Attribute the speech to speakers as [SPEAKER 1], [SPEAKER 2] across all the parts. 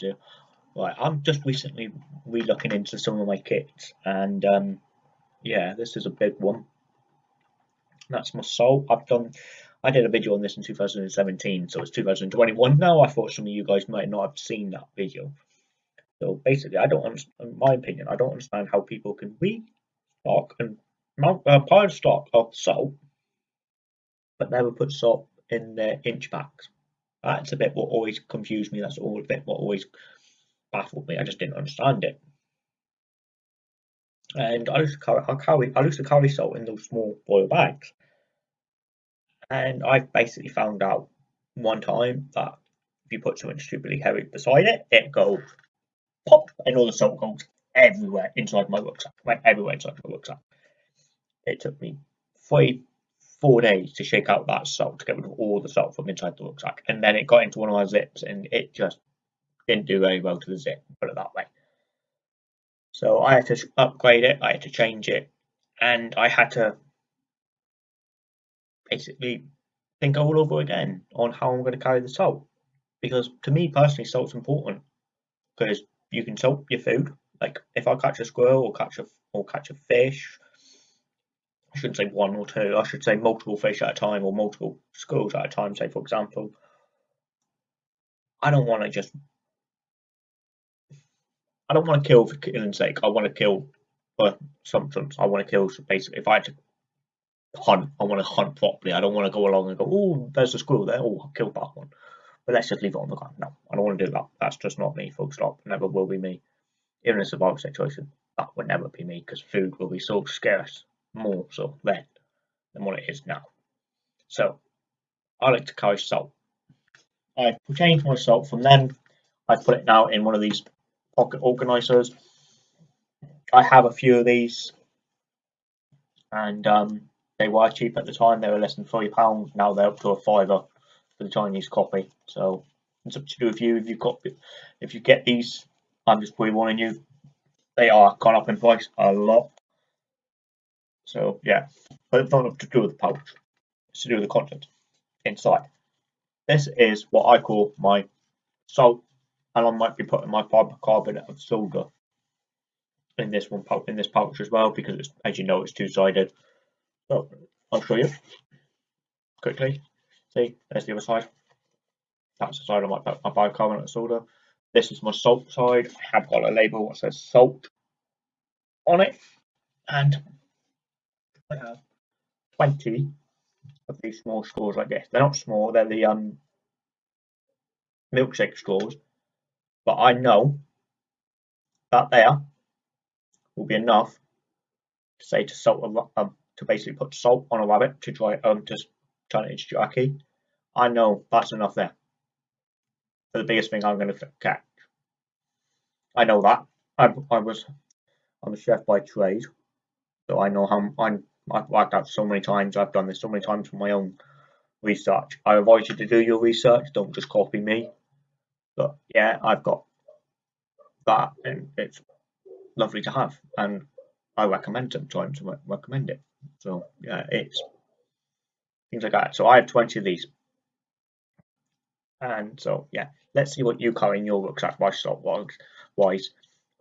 [SPEAKER 1] Here. Right, I'm just recently re-looking into some of my kits, and um, yeah, this is a big one. That's my soul. I've done, I did a video on this in 2017, so it's 2021 now. I thought some of you guys might not have seen that video. So basically, I don't in my opinion, I don't understand how people can restock and mount uh, pile stock of salt, but never put salt in their inch packs. That's a bit what always confused me. That's all a bit what always baffled me. I just didn't understand it. And I used to carry, I carry, I used to carry salt in those small foil bags. And I basically found out one time that if you put something stupidly heavy beside it, it goes pop, and all the salt goes everywhere inside my rucksack. Went everywhere inside my rucksack. It took me three, four days to shake out that salt to get rid of all the salt from inside the rucksack. And then it got into one of my zips and it just didn't do very well to the zip, put it that way. So I had to upgrade it, I had to change it, and I had to basically think all over again on how I'm going to carry the salt. Because to me personally, salt's important because you can salt your food. Like if I catch a squirrel or catch a or catch a fish I shouldn't say one or two, I should say multiple fish at a time or multiple schools at a time, say for example. I don't want to just I don't want to kill for killing's sake. I want to kill for substance. I want to kill so basically if I had to hunt, I want to hunt properly. I don't want to go along and go, oh, there's a squirrel there. Oh, I killed that one. But let's just leave it on the ground. No, I don't want to do that. That's just not me, full stop. Never will be me. Even in a survival situation, that would never be me because food will be so scarce more so then than what it is now. So I like to carry salt. I changed my salt from then. I put it now in one of these pocket organizers. I have a few of these and um, they were cheap at the time. They were less than three pounds. Now they're up to a fiver for the Chinese copy. So it's up to do with you if you if you get these. I'm just pre-warning you. They are gone up in price a lot. So yeah, but it's not to do with the pouch. It's to do with the content inside. This is what I call my salt, and I might be putting my bicarbonate of soda in this one pouch in this pouch as well because it's as you know it's two-sided. So I'll show you quickly. See, there's the other side. That's the side of my, my bicarbonate of soda. This is my salt side. I have got a label that says salt on it, and I have 20 of these small straws like this. They're not small, they're the um, milkshake straws. But I know that there will be enough to say to salt a, um, to basically put salt on a rabbit to try um to turn it into jerky. I know that's enough there for the biggest thing I'm going to catch. I know that. I, I was I'm a chef by trade, so I know how I'm I've worked out so many times. I've done this so many times for my own research. I advise you to do your research. Don't just copy me. But yeah, I've got that, and it's lovely to have, and I recommend sometimes to recommend it. So yeah, it's things like that. So I have twenty of these, and so yeah, let's see what you carry in your rucksack stock wise.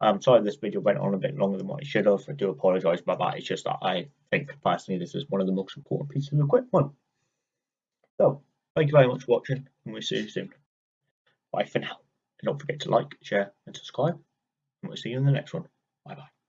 [SPEAKER 1] I'm um, sorry this video went on a bit longer than what it should have. I do apologise about that. It's just that I think personally this is one of the most important pieces of equipment. So, thank you very much for watching and we'll see you soon. Bye for now. And don't forget to like, share and subscribe. And we'll see you in the next one. Bye bye.